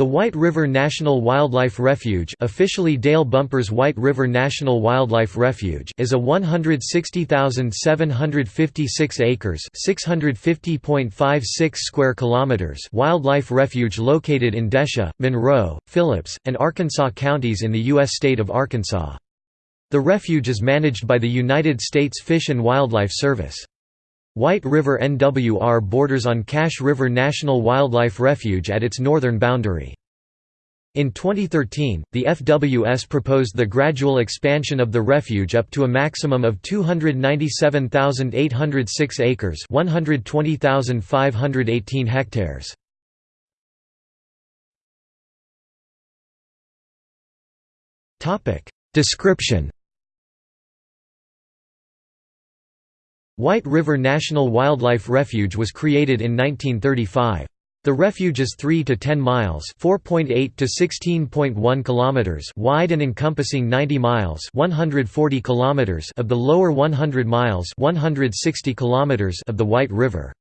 The White River National Wildlife Refuge officially Dale Bumpers White River National Wildlife Refuge is a 160,756 acres 650.56 square kilometers wildlife refuge located in Desha, Monroe, Phillips, and Arkansas counties in the U.S. state of Arkansas. The refuge is managed by the United States Fish and Wildlife Service. White River NWR borders on Cache River National Wildlife Refuge at its northern boundary. In 2013, the FWS proposed the gradual expansion of the refuge up to a maximum of 297,806 acres 120,518 hectares. Description White River National Wildlife Refuge was created in 1935. The refuge is 3 to 10 miles (4.8 to 16.1 kilometers) wide and encompassing 90 miles (140 kilometers) of the lower 100 miles (160 kilometers) of the White River.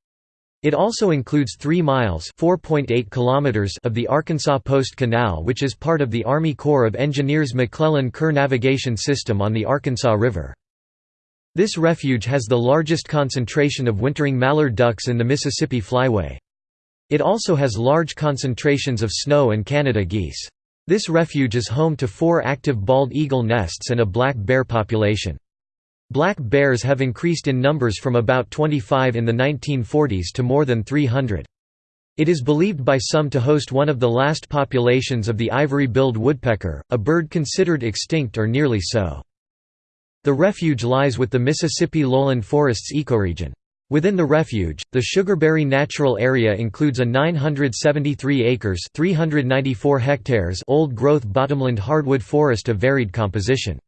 It also includes 3 miles (4.8 kilometers) of the Arkansas Post Canal, which is part of the Army Corps of Engineers McClellan-Kerr navigation system on the Arkansas River. This refuge has the largest concentration of wintering mallard ducks in the Mississippi Flyway. It also has large concentrations of snow and Canada geese. This refuge is home to four active bald eagle nests and a black bear population. Black bears have increased in numbers from about 25 in the 1940s to more than 300. It is believed by some to host one of the last populations of the ivory-billed woodpecker, a bird considered extinct or nearly so. The refuge lies with the Mississippi lowland forests ecoregion. Within the refuge, the Sugarberry Natural Area includes a 973 acres 394 hectares old-growth bottomland hardwood forest of varied composition.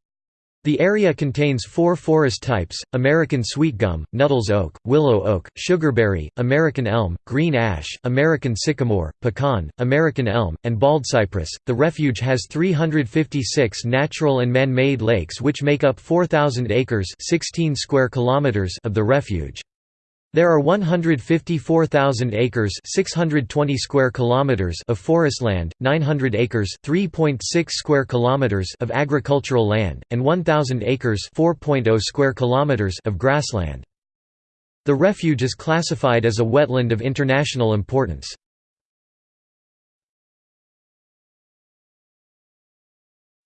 The area contains four forest types, American sweetgum, Nuttall's oak, willow oak, sugarberry, American elm, green ash, American sycamore, pecan, American elm, and baldcypress. The refuge has 356 natural and man-made lakes which make up 4,000 acres 16 square kilometers of the refuge. There are 154,000 acres 620 square kilometers of forest land, 900 acres 3.6 square kilometers of agricultural land, and 1,000 acres 4.0 square kilometers of grassland. The refuge is classified as a wetland of international importance.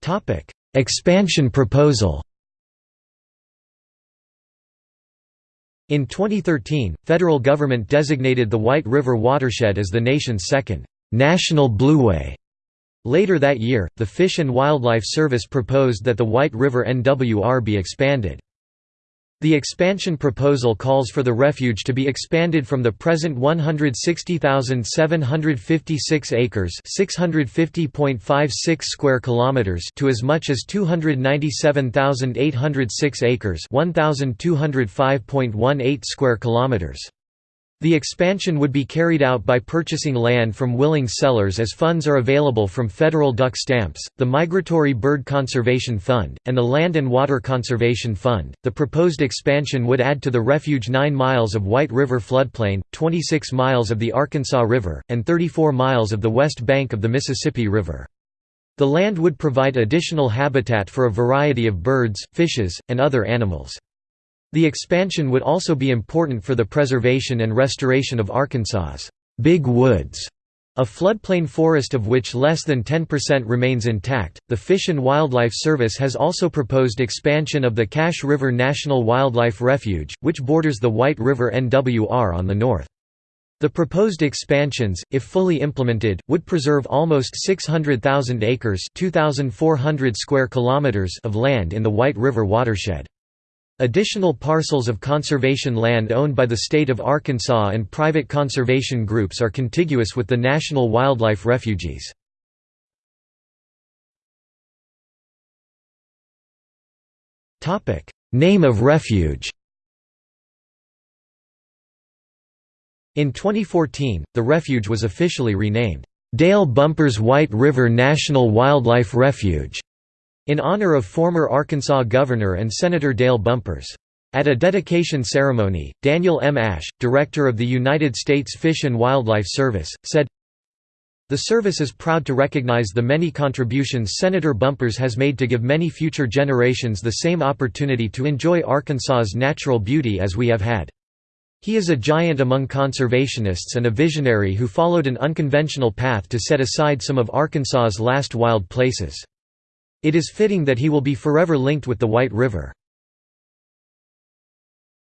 Topic: Expansion proposal In 2013, federal government designated the White River watershed as the nation's second national blueway. Later that year, the Fish and Wildlife Service proposed that the White River NWR be expanded. The expansion proposal calls for the refuge to be expanded from the present 160,756 acres, 650.56 square kilometers to as much as 297,806 acres, 1,205.18 square kilometers. The expansion would be carried out by purchasing land from willing sellers as funds are available from federal duck stamps, the Migratory Bird Conservation Fund, and the Land and Water Conservation Fund. The proposed expansion would add to the refuge 9 miles of White River floodplain, 26 miles of the Arkansas River, and 34 miles of the west bank of the Mississippi River. The land would provide additional habitat for a variety of birds, fishes, and other animals. The expansion would also be important for the preservation and restoration of Arkansas's Big Woods, a floodplain forest of which less than 10% remains intact. The Fish and Wildlife Service has also proposed expansion of the Cache River National Wildlife Refuge, which borders the White River NWR on the north. The proposed expansions, if fully implemented, would preserve almost 600,000 acres (2,400 square kilometers) of land in the White River watershed. Additional parcels of conservation land owned by the state of Arkansas and private conservation groups are contiguous with the National Wildlife Refuges. Name of refuge In 2014, the refuge was officially renamed, Dale Bumpers White River National Wildlife Refuge in honor of former Arkansas Governor and Senator Dale Bumpers. At a dedication ceremony, Daniel M. Ashe, director of the United States Fish and Wildlife Service, said, The service is proud to recognize the many contributions Senator Bumpers has made to give many future generations the same opportunity to enjoy Arkansas's natural beauty as we have had. He is a giant among conservationists and a visionary who followed an unconventional path to set aside some of Arkansas's last wild places. It is fitting that he will be forever linked with the White River.